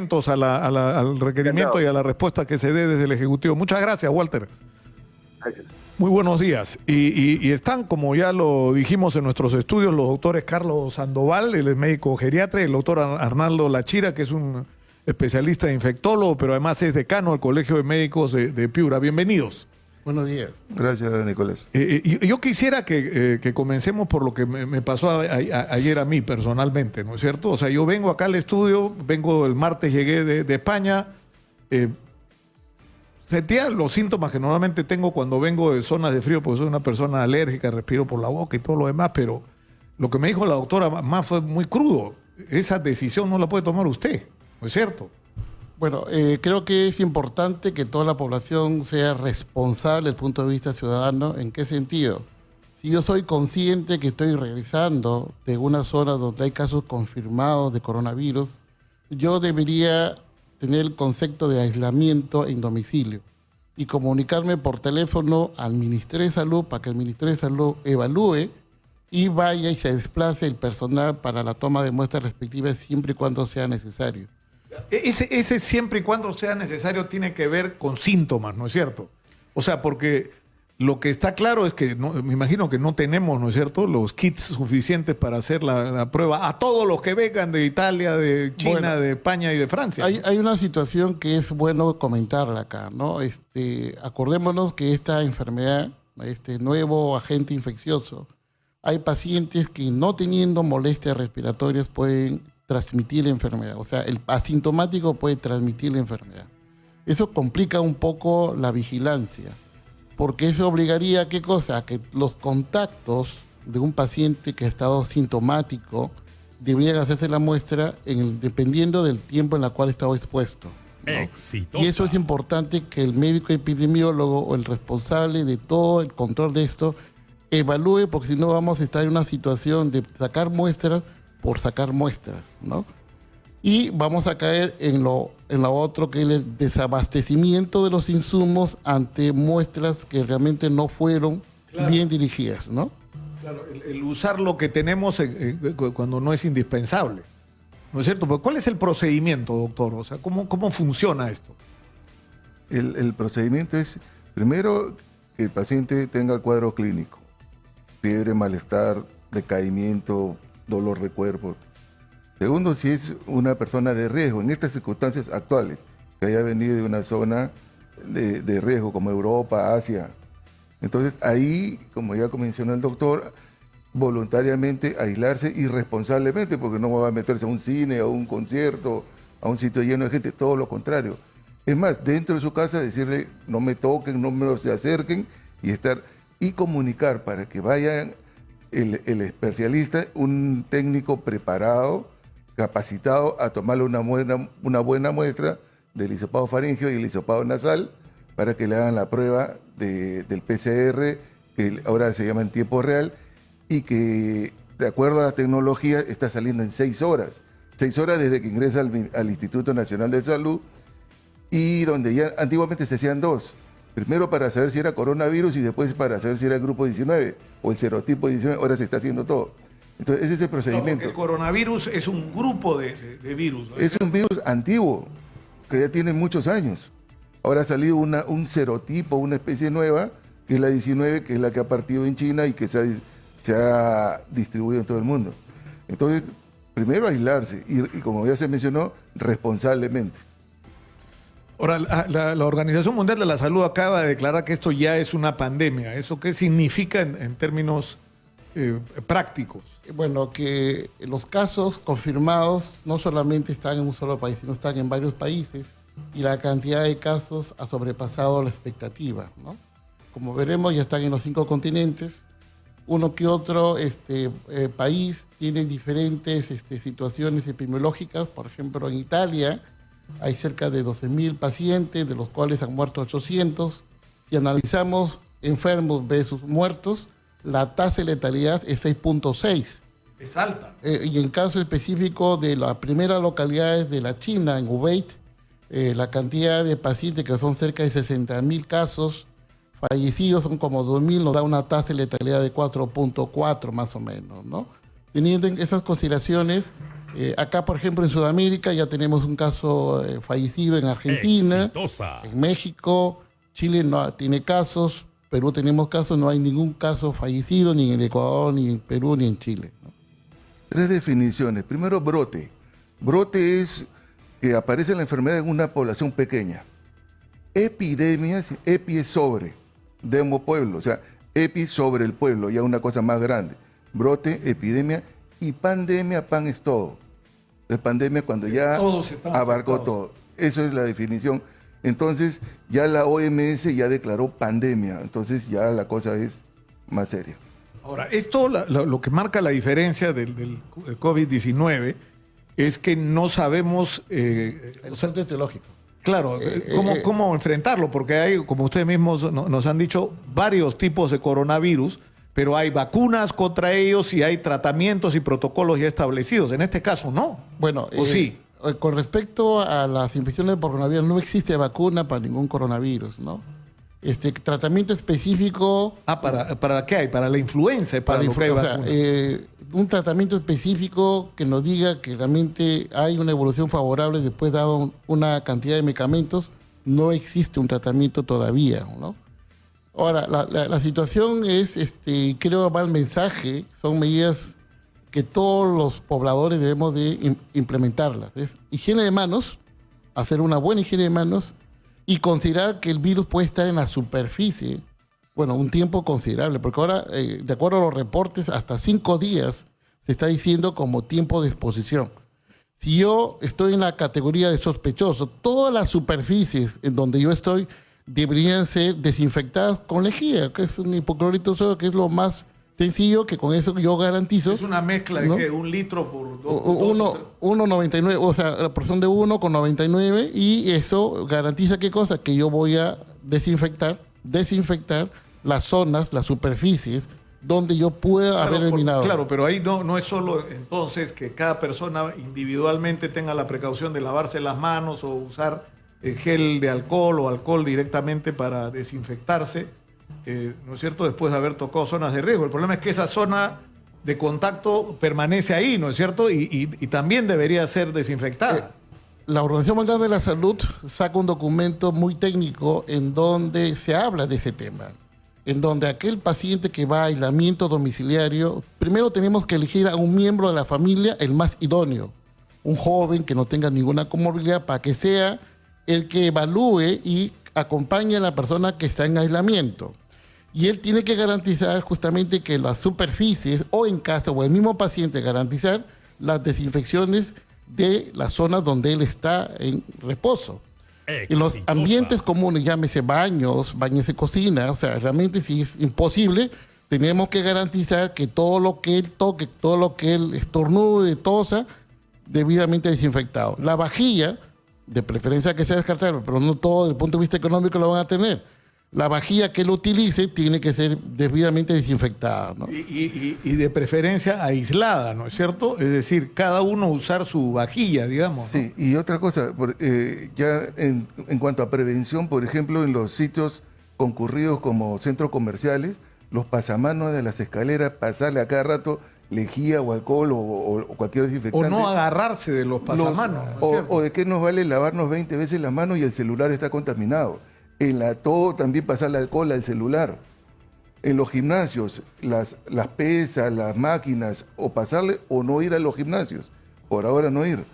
atentos al requerimiento y a la respuesta que se dé desde el Ejecutivo. Muchas gracias, Walter. Gracias. Muy buenos días. Y, están, como ya lo dijimos en nuestros estudios, los doctores Carlos Sandoval, el médico geriatra, y el doctor Arnaldo Lachira, que es un especialista de infectólogo, pero además es decano del Colegio de Médicos de, Piura. Bienvenidos. Buenos días. Gracias, Nicolás. Eh, eh, yo quisiera que, eh, comencemos por lo que me, pasó ayer a mí personalmente, ¿no es cierto? O sea, yo vengo acá al estudio, vengo el martes, llegué de, España, sentía los síntomas que normalmente tengo cuando vengo de zonas de frío, porque soy una persona alérgica, respiro por la boca y todo lo demás, pero lo que me dijo la doctora más fue muy crudo. Esa decisión no la puede tomar usted, ¿no es cierto? Bueno, eh, creo que es importante que toda la población sea responsable desde el punto de vista ciudadano. ¿En qué sentido? Si yo soy consciente que estoy regresando de una zona donde hay casos confirmados de coronavirus, yo debería tener el concepto de aislamiento en domicilio y comunicarme por teléfono al Ministerio de Salud para que el Ministerio de Salud evalúe y vaya y se desplace el personal para la toma de muestras respectivas siempre y cuando sea necesario. Ese, ese siempre y cuando sea necesario tiene que ver con síntomas, ¿no es cierto? O sea, porque lo que está claro es que me imagino que no tenemos, ¿no es cierto?, los kits suficientes para hacer la, prueba a todos los que vengan de Italia, de China, de España y de Francia. Hay, una situación que es bueno comentarla acá, ¿no? Este, acordémonos que esta enfermedad, este nuevo agente infeccioso, hay pacientes que no teniendo molestias respiratorias pueden transmitir la enfermedad. O sea, el asintomático puede transmitir la enfermedad. Eso complica un poco la vigilancia porque eso obligaría a qué cosa? A que los contactos de un paciente que ha estado sintomático deberían hacerse la muestra en dependiendo del tiempo en el cual estaba expuesto. Y eso es importante que el médico epidemiólogo o el responsable de todo el control de esto evalúe, porque si no vamos a estar en una situación de sacar muestras por sacar muestras, ¿no? y vamos a caer en lo, en lo otro que es el desabastecimiento de los insumos ante muestras que realmente no fueron bien dirigidas, ¿no? Claro, el, usar lo que tenemos cuando no es indispensable. ¿No es cierto? Pero ¿cuál es el procedimiento, doctor? O sea, ¿cómo, cómo funciona esto? El, el procedimiento es, primero, que el paciente tenga el cuadro clínico. Fiebre, malestar, decaimiento, dolor de cuerpo, Segundo, si es una persona de riesgo en estas circunstancias actuales, que haya venido de una zona de, riesgo como Europa, Asia. Entonces ahí, como ya mencionó el doctor, voluntariamente aislarse irresponsablemente, porque no va a meterse a un cine, a un concierto, a un sitio lleno de gente, todo lo contrario. Es más, dentro de su casa decirle, no me toquen, no me se acerquen y estar y comunicar para que vayan el, especialista, un técnico preparado, capacitado a tomarle una buena, una buena muestra del hisopado faringio y el hisopado nasal para que le hagan la prueba del PCR, que ahora se llama en tiempo real, y que de acuerdo a la tecnología está saliendo en seis horas. Seis horas desde que ingresa al, Instituto Nacional de Salud y donde ya antiguamente se hacían dos. Primero para saber si era coronavirus y después para saber si era el grupo 19 o el serotipo 19. Ahora se está haciendo todo. Entonces, ese es el procedimiento. el coronavirus es un grupo de, virus. Es un virus antiguo, que ya tiene muchos años. Ahora ha salido una, un serotipo, una especie nueva, que es la 19, que es la que ha partido en China y que se ha, se ha distribuido en todo el mundo. Entonces, primero aislarse y, como ya se mencionó, responsablemente. Ahora, la, Organización Mundial de la Salud acaba de declarar que esto ya es una pandemia. ¿Eso qué significa en, términos eh, prácticos? bueno, que los casos confirmados no solamente están en un solo país, sino están en varios países y la cantidad de casos ha sobrepasado la expectativa. ¿no? Como veremos, ya están en los cinco continentes. Uno que otro este, eh, país tiene diferentes este, situaciones epidemiológicas. Por ejemplo, en Italia hay cerca de 12.000 pacientes, de los cuales han muerto 800. Si analizamos enfermos versus muertos, la tasa de letalidad es 6.6. Es alta. Eh, y en caso específico de las primeras localidades de la China, en Hubei, eh, la cantidad de pacientes, que son cerca de 60 mil casos, fallecidos son como 2.000, nos da una tasa de letalidad de 4.4 más o menos, ¿no? teniendo en esas consideraciones, eh, acá, por ejemplo, en Sudamérica ya tenemos un caso eh, fallecido en Argentina, Exitosa. en México, Chile no tiene casos, Perú tenemos casos, no hay ningún caso fallecido ni en el Ecuador, ni en Perú, ni en Chile. ¿no? Tres definiciones. Primero, brote. Brote es que aparece la enfermedad en una población pequeña. Epidemia, es- epi es sobre, demo pueblo, o sea, epi sobre el pueblo, ya una cosa más grande. Brote, epidemia y pandemia, pan es todo. Es pandemia cuando ya Todos están abarcó afectados. todo. Eso es la definición. Entonces, ya la OMS ya declaró pandemia, entonces ya la cosa es más seria. Ahora, esto la- la- lo que marca la diferencia del, del COVID-19 es que no sabemos, eh, El centro teológico. claro, Eh, cómo, eh, cómo enfrentarlo, porque hay, como ustedes mismos no- nos han dicho, varios tipos de coronavirus, pero hay vacunas contra ellos y hay tratamientos y protocolos ya establecidos. En este caso, no. Bueno, ¿O eh, sí? eh, con respecto a las infecciones por coronavirus, no existe vacuna para ningún coronavirus, ¿no? Este tratamiento específico Ah, ¿para, ¿para qué hay? Para la influenza, para, para lo que hay influ- o sea, vacuna. eh, un tratamiento específico que nos diga que realmente hay una evolución favorable después dado un- una cantidad de medicamentos, no existe un tratamiento todavía, ¿no? Ahora, la, la- la situación es, este, creo va el mensaje, son medidas que todos los pobladores debemos de im- implementarlas. Higiene de manos, hacer una buena higiene de manos y considerar que el virus puede estar en la superficie, bueno, un tiempo considerable, porque ahora, eh, de acuerdo a los reportes, hasta cinco días se está diciendo como tiempo de exposición. Si yo estoy en la categoría de sospechoso, todas las superficies en donde yo estoy deberían ser desinfectadas con lejía, que es un hipoclorito sodio, que es lo más sencillo, que con eso yo garantizo. es una mezcla de ¿no? que un litro por dos, U- dos o Uno, tres- 1,99, o sea, la porción de 1 con 99 y eso garantiza qué cosa? Que yo voy a desinfectar, desinfectar las zonas, las superficies donde yo pueda Claro, haber por- eliminado. Claro, pero ahí no, no es solo entonces que cada persona individualmente tenga la precaución de lavarse las manos o usar gel de alcohol o alcohol directamente para desinfectarse, eh, ¿no es cierto? Después de haber tocado zonas de riesgo. El problema es que esa zona de contacto permanece ahí, ¿no es cierto? Y, también debería ser desinfectada. La Organización Mundial de la Salud saca un documento muy técnico en donde se habla de ese tema, en donde aquel paciente que va a aislamiento domiciliario, primero tenemos que elegir a un miembro de la familia el más idóneo, un joven que no tenga ninguna comorbilidad para que sea el que evalúe y acompañe a la persona que está en aislamiento. Y él tiene que garantizar justamente que las superficies o en casa o el mismo paciente garantizar las desinfecciones de las zonas donde él está en reposo. En los ambientes comunes, llámese baños, baños de cocina, o sea, realmente si es imposible, tenemos que garantizar que todo lo que él toque, todo lo que él estornude, tosa, debidamente desinfectado. La vajilla, de preferencia que sea descartable, pero no todo desde el punto de vista económico lo van a tener. La vajilla que él utilice tiene que ser debidamente desinfectada. ¿no? Y, y- y- y de preferencia aislada, ¿no es cierto? Es decir, cada uno usar su vajilla, digamos. ¿no? Sí, y otra cosa, por- eh, ya en, en cuanto a prevención, por ejemplo, en los sitios concurridos como centros comerciales, los pasamanos de las escaleras, pasarle a cada rato lejía o alcohol o, o- o cualquier O desinfectante. no agarrarse de los Los- pasamanos. ¿no es o, o de qué nos vale lavarnos 20 veces las manos y el celular está contaminado. En la todo también pasarle alcohol al celular. En los gimnasios, las, las pesas, las máquinas, o pasarle o no ir a los gimnasios. Por ahora no ir.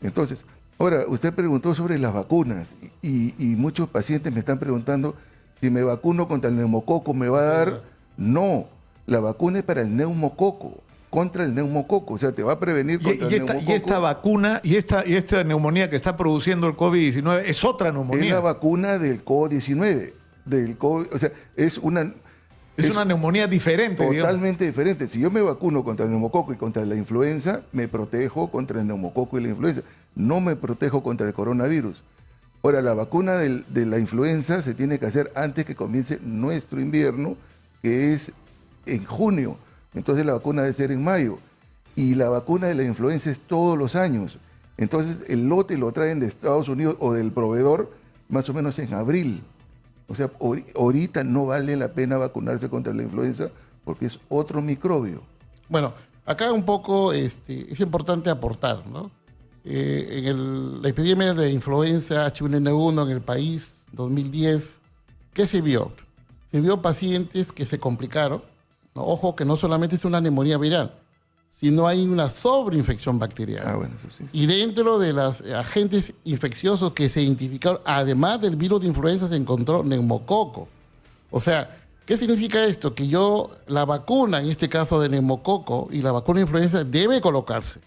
Entonces, ahora, usted preguntó sobre las vacunas y, y muchos pacientes me están preguntando si me vacuno contra el neumococo, ¿me va a dar? No, la vacuna es para el neumococo, contra el neumococo, o sea, te va a prevenir Y, contra y el esta, y neumococo. esta vacuna y esta, y esta neumonía que está produciendo el COVID-19 es otra Es neumonía. la vacuna del COVID-19. Del COVID, o sea, es una, es, una neumonía diferente, digamos. totalmente diferente. Si yo me vacuno contra el neumococo y contra la influenza, me protejo contra el neumococo y la influenza. No me protejo contra el coronavirus. Ahora, la vacuna del- de la influenza se tiene que hacer antes que comience nuestro invierno, que es en junio. Entonces la vacuna debe ser en mayo. Y la vacuna de la influenza es todos los años. Entonces el lote lo traen de Estados Unidos o del proveedor más o menos en abril. O sea, ahori- ahorita no vale la pena vacunarse contra la influenza porque es otro microbio. Bueno, Acá un poco este, es importante aportar, ¿no? Eh, en el- la epidemia de influenza H1N1 en el país 2010, ¿qué se vio? Se vio pacientes que se complicaron. ¿No? Ojo que no solamente es una neumonía viral, sino hay una sobreinfección bacteriana. Ah, bueno, eso sí. Y dentro de los agentes infecciosos que se identificaron, además del virus de influenza, se encontró neumococo. O sea, ¿qué significa esto? Que yo, la vacuna, en este caso de neumococo y la vacuna de influenza, debe colocarse.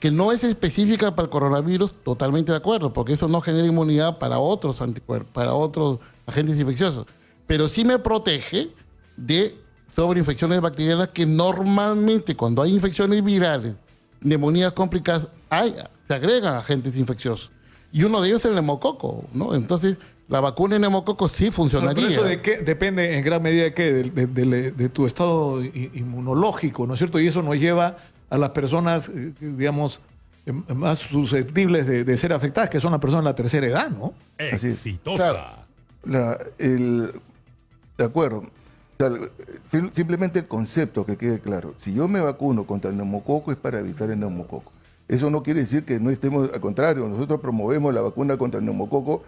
Que no es específica para el coronavirus, totalmente de acuerdo, porque eso no genera inmunidad para otros anticuerpos, para otros agentes infecciosos. Pero sí me protege de sobreinfecciones bacterianas que normalmente cuando hay infecciones virales, neumonías complicadas, hay, se agregan agentes infecciosos. Y uno de ellos es el neumococo, ¿no? Entonces, la vacuna de neumococo sí Pero funcionaría. eso de qué, depende en gran medida de qué, de, de- de- de tu estado inmunológico, ¿no es cierto? Y eso nos lleva a las personas, eh, digamos, eh, más susceptibles de, de ser afectadas, que son las personas de la tercera edad, ¿no? Exitosa. La- el, de acuerdo. Simplemente el concepto, que quede claro. Si yo me vacuno contra el neumococo es para evitar el neumococo. Eso no quiere decir que no estemos, al contrario, nosotros promovemos la vacuna contra el neumococo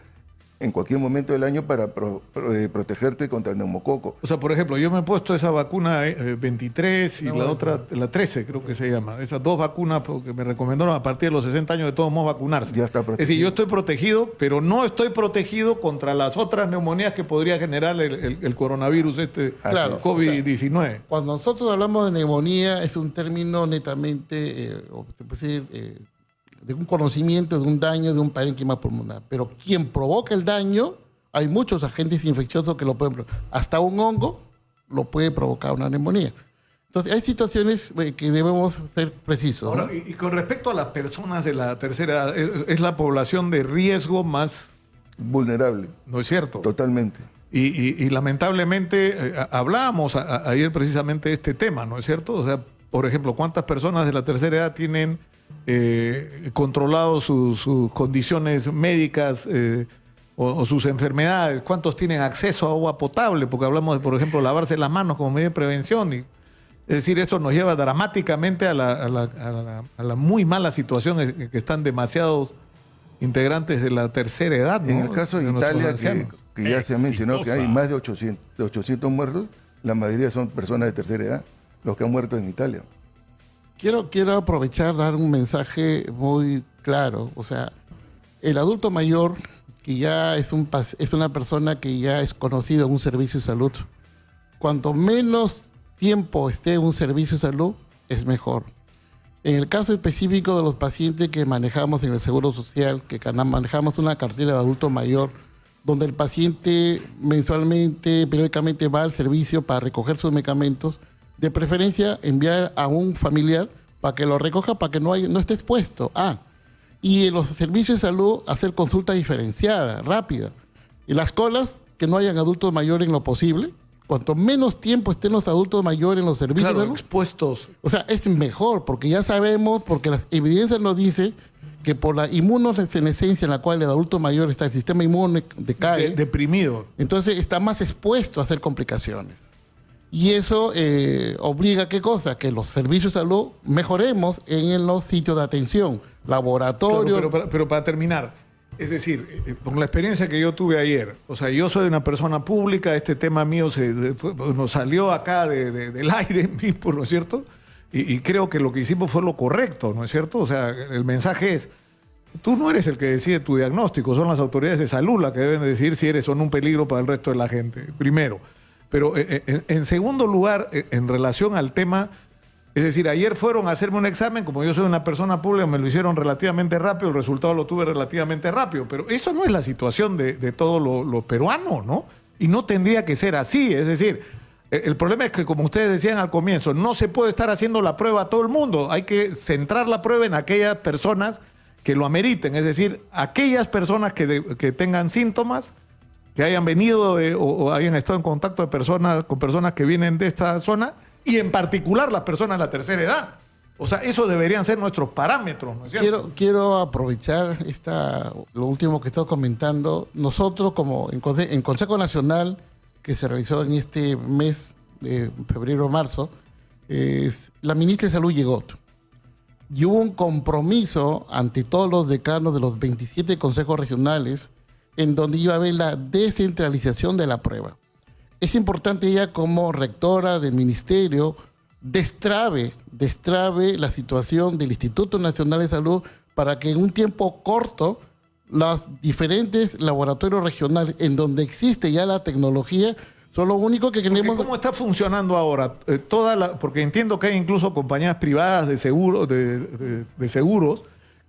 en cualquier momento del año para pro- pro- eh, protegerte contra el neumococo. O sea, por ejemplo, yo me he puesto esa vacuna eh, 23 y la otra, la 13 creo que se llama. Esas dos vacunas porque me recomendaron a partir de los 60 años de todos modos vacunarse. Ya está Es decir, protegido. yo estoy protegido, pero no estoy protegido contra las otras neumonías que podría generar el, el- el coronavirus este Claro, COVID-19. Cuando nosotros hablamos de neumonía, es un término netamente, eh, o se puede decir, eh, de un conocimiento de un daño de un parénquima pulmonar. Pero quien provoca el daño, hay muchos agentes infecciosos que lo pueden provocar. Hasta un hongo lo puede provocar una neumonía. Entonces, hay situaciones eh, que debemos ser precisos. ¿no? Ahora, y, y con respecto a las personas de la tercera edad, es, es la población de riesgo más, Vulnerable, ¿no es cierto? totalmente. Y, y- y lamentablemente eh, hablábamos a- a- ayer precisamente de este tema, ¿no es cierto? O sea, por ejemplo, ¿cuántas personas de la tercera edad tienen eh, controlado sus, sus condiciones médicas eh, o, o sus enfermedades? ¿Cuántos tienen acceso a agua potable? Porque hablamos de, por ejemplo, lavarse las manos como medio de prevención. Y, es decir, esto nos lleva dramáticamente a la, a la- a la- a la muy mala situación en que están demasiados integrantes de la tercera edad. ¿no? En el caso de Italia, que, ya se ha mencionado que hay más de 800, de 800 muertos, la mayoría son personas de tercera edad, los que han muerto en Italia. Quiero, quiero aprovechar, dar un mensaje muy claro. O sea, el adulto mayor, que ya es, un, es una persona que ya es conocido en un servicio de salud, cuanto menos tiempo esté en un servicio de salud, es mejor. En el caso específico de los pacientes que manejamos en el Seguro Social, que manejamos una cartera de adulto mayor, donde el paciente mensualmente, periódicamente va al servicio para recoger sus medicamentos, de preferencia enviar a un familiar para que lo recoja, para que no, haya- no esté expuesto. Ah, y en los servicios de salud hacer consulta diferenciada, rápida. Y las colas, que no hayan adultos mayores en lo posible. Cuanto menos tiempo estén los adultos mayores en los servicios Claro, de salud, expuestos. o sea, es mejor porque ya sabemos, porque las evidencias nos dicen que por la inmunosenescencia en la cual el adulto mayor está, el sistema inmune decae, de- deprimido. entonces está más expuesto a hacer complicaciones. Y eso eh, obliga a qué cosa? Que los servicios de salud mejoremos en los sitios de atención, laboratorio. pero, para- terminar, es decir, eh, con la experiencia que yo tuve ayer, o sea, yo soy una persona pública, este tema mío se, nos salió acá de- del aire mismo, ¿no es cierto? Y, y creo que lo que hicimos fue lo correcto, ¿no es cierto? O sea, el mensaje es, tú no eres el que decide tu diagnóstico, son las autoridades de salud las que deben decidir si eres o no un peligro para el resto de la gente, primero. Pero eh, eh, en, segundo lugar, eh, en relación al tema, es decir, ayer fueron a hacerme un examen, como yo soy una persona pública, me lo hicieron relativamente rápido, el resultado lo tuve relativamente rápido, pero eso no es la situación de, de todos los los peruanos, ¿no? Y no tendría que ser así, es decir, el problema es que, como ustedes decían al comienzo, no se puede estar haciendo la prueba a todo el mundo, hay que centrar la prueba en aquellas personas que lo ameriten, es decir, aquellas personas que, de- que tengan síntomas, que hayan venido eh, o, hayan estado en contacto de personas, con personas que vienen de esta zona y en particular las personas de la tercera edad. O sea, esos deberían ser nuestros parámetros. Quiero, aprovechar esta, lo último que estás comentando. Nosotros, como en, Conse- en Consejo Nacional, que se realizó en este mes de febrero-marzo, la ministra de Salud llegó y hubo un compromiso ante todos los decanos de los 27 consejos regionales en donde iba a haber la descentralización de la prueba. Es importante ella como rectora del ministerio destrabe, destrabe la situación del Instituto Nacional de Salud para que en un tiempo corto los diferentes laboratorios regionales en donde existe ya la tecnología son lo único que queremos... ¿Cómo está funcionando ahora? Eh, toda la, porque entiendo que hay incluso compañías privadas de, seguro, de, seguros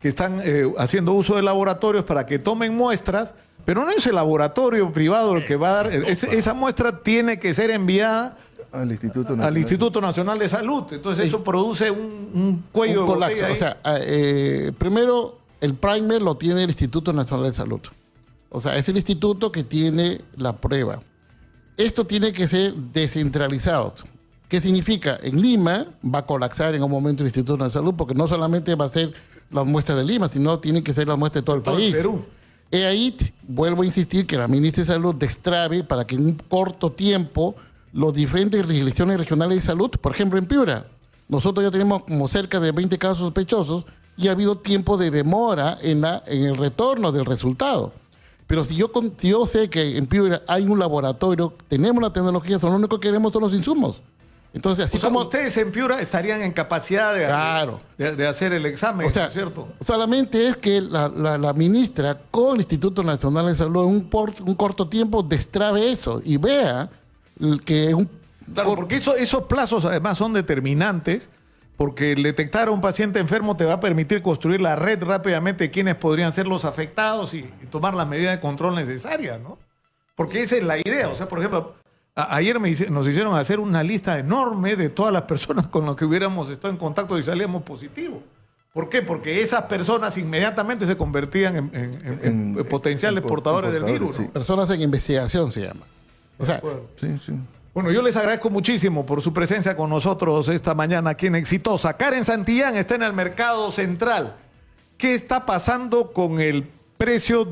que están eh, haciendo uso de laboratorios para que tomen muestras, pero no es el laboratorio privado el que va a dar... esa muestra tiene que ser enviada al Instituto Nacional, al Instituto Nacional de Salud. Entonces eso produce un, cuello de botella O sea, eh, primero el primer lo tiene el Instituto Nacional de Salud. O sea, es el instituto que tiene la prueba. Esto tiene que ser descentralizado. ¿Qué significa? En Lima va a colapsar en un momento el Instituto de Salud porque no solamente va a ser las muestras de Lima, sino tiene que ser las muestras de todo el país. Perú. Y ahí vuelvo a insistir que la ministra de Salud destrabe para que en un corto tiempo los diferentes legislaciones regionales de salud, por ejemplo en Piura, nosotros ya tenemos como cerca de 20 casos sospechosos y ha habido tiempo de demora en, la, en el retorno del resultado. Pero si yo, yo sé que en Piura hay un laboratorio, tenemos la tecnología, son lo único que queremos son los insumos. Entonces, así como ustedes en Piura estarían en capacidad de, de, hacer el examen, o sea, ¿cierto? Solamente es que la, la, ministra con el Instituto Nacional de Salud en un, un corto tiempo destrabe eso y vea que un... Claro, porque esos plazos además son determinantes porque el detectar a un paciente enfermo te va a permitir construir la red rápidamente de quienes podrían ser los afectados y, tomar las medidas de control necesarias, ¿no? Porque esa es la idea. O sea, por ejemplo, ayer nos hicieron hacer una lista enorme de todas las personas con las que hubiéramos estado en contacto y salíamos positivos. ¿Por qué? Porque esas personas inmediatamente se convertían en, potenciales portadores, del virus. Personas en investigación se llama. O sea, sí, sí. Bueno, yo les agradezco muchísimo por su presencia con nosotros esta mañana aquí en Exitosa. Karen Santillán está en el mercado central. ¿Qué está pasando con el precio de